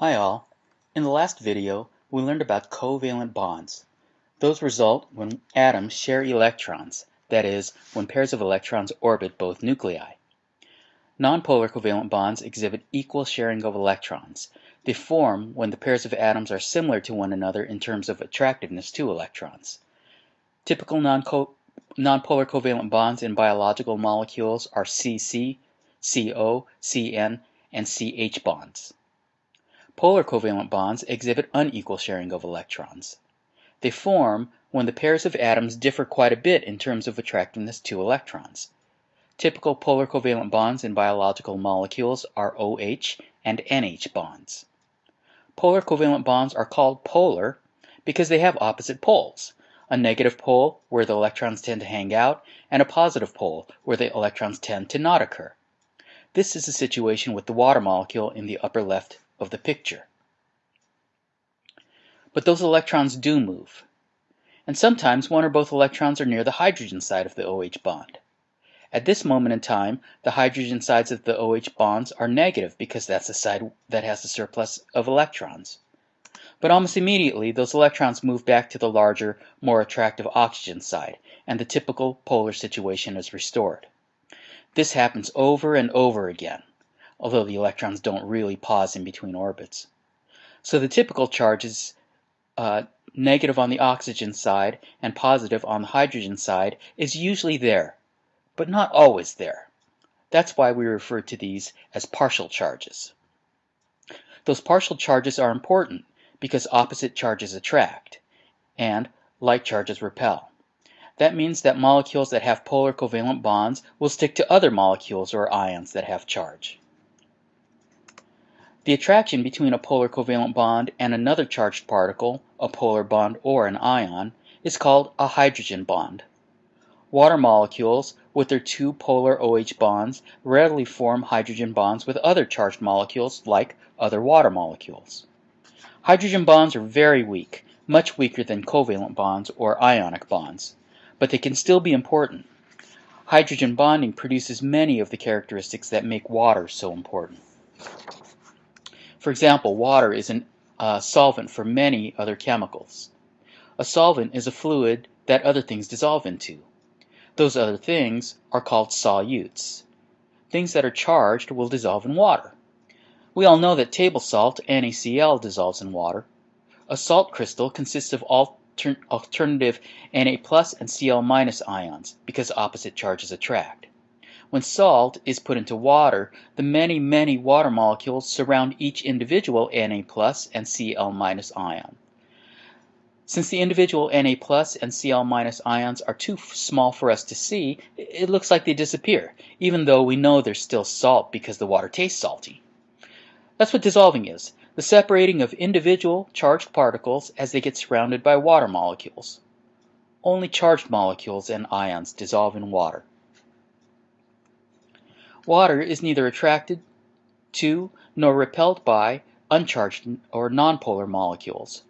Hi all. In the last video, we learned about covalent bonds. Those result when atoms share electrons, that is, when pairs of electrons orbit both nuclei. Nonpolar covalent bonds exhibit equal sharing of electrons. They form when the pairs of atoms are similar to one another in terms of attractiveness to electrons. Typical nonpolar covalent bonds in biological molecules are CC, CO, CN, and CH bonds. Polar covalent bonds exhibit unequal sharing of electrons. They form when the pairs of atoms differ quite a bit in terms of attractiveness to electrons. Typical polar covalent bonds in biological molecules are OH and NH bonds. Polar covalent bonds are called polar because they have opposite poles, a negative pole where the electrons tend to hang out, and a positive pole where the electrons tend to not occur. This is the situation with the water molecule in the upper left of the picture. But those electrons do move. And sometimes one or both electrons are near the hydrogen side of the OH bond. At this moment in time, the hydrogen sides of the OH bonds are negative because that's the side that has the surplus of electrons. But almost immediately, those electrons move back to the larger, more attractive oxygen side, and the typical polar situation is restored. This happens over and over again although the electrons don't really pause in between orbits. So the typical charge is uh, negative on the oxygen side and positive on the hydrogen side is usually there, but not always there. That's why we refer to these as partial charges. Those partial charges are important because opposite charges attract, and like charges repel. That means that molecules that have polar covalent bonds will stick to other molecules or ions that have charge. The attraction between a polar covalent bond and another charged particle, a polar bond or an ion, is called a hydrogen bond. Water molecules, with their two polar OH bonds, readily form hydrogen bonds with other charged molecules like other water molecules. Hydrogen bonds are very weak, much weaker than covalent bonds or ionic bonds, but they can still be important. Hydrogen bonding produces many of the characteristics that make water so important. For example, water is a uh, solvent for many other chemicals. A solvent is a fluid that other things dissolve into. Those other things are called solutes. Things that are charged will dissolve in water. We all know that table salt, NaCl, dissolves in water. A salt crystal consists of alter alternative Na plus and Cl minus ions because opposite charges attract. When salt is put into water, the many, many water molecules surround each individual Na and Cl ion. Since the individual Na and Cl ions are too small for us to see, it looks like they disappear, even though we know they're still salt because the water tastes salty. That's what dissolving is, the separating of individual charged particles as they get surrounded by water molecules. Only charged molecules and ions dissolve in water. Water is neither attracted to nor repelled by uncharged or nonpolar molecules.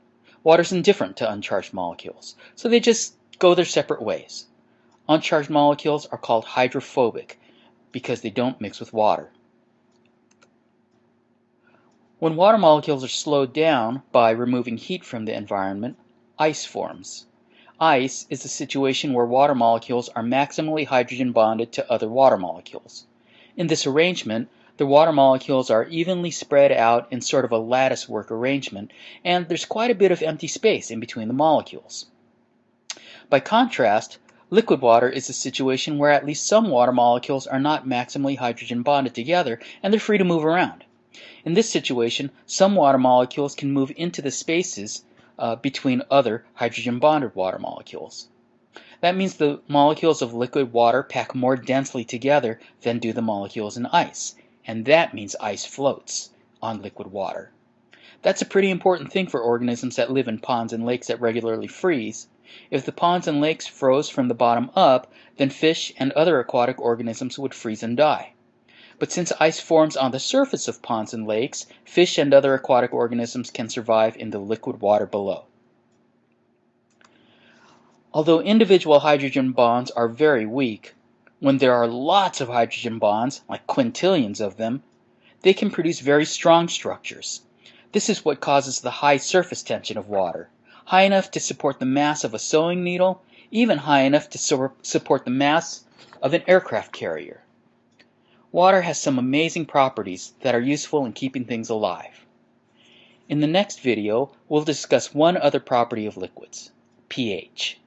Water is indifferent to uncharged molecules, so they just go their separate ways. Uncharged molecules are called hydrophobic because they don't mix with water. When water molecules are slowed down by removing heat from the environment, ice forms. Ice is a situation where water molecules are maximally hydrogen bonded to other water molecules. In this arrangement, the water molecules are evenly spread out in sort of a lattice work arrangement, and there's quite a bit of empty space in between the molecules. By contrast, liquid water is a situation where at least some water molecules are not maximally hydrogen bonded together, and they're free to move around. In this situation, some water molecules can move into the spaces uh, between other hydrogen bonded water molecules. That means the molecules of liquid water pack more densely together than do the molecules in ice, and that means ice floats on liquid water. That's a pretty important thing for organisms that live in ponds and lakes that regularly freeze. If the ponds and lakes froze from the bottom up, then fish and other aquatic organisms would freeze and die. But since ice forms on the surface of ponds and lakes, fish and other aquatic organisms can survive in the liquid water below. Although individual hydrogen bonds are very weak, when there are lots of hydrogen bonds, like quintillions of them, they can produce very strong structures. This is what causes the high surface tension of water, high enough to support the mass of a sewing needle, even high enough to support the mass of an aircraft carrier. Water has some amazing properties that are useful in keeping things alive. In the next video, we'll discuss one other property of liquids, pH.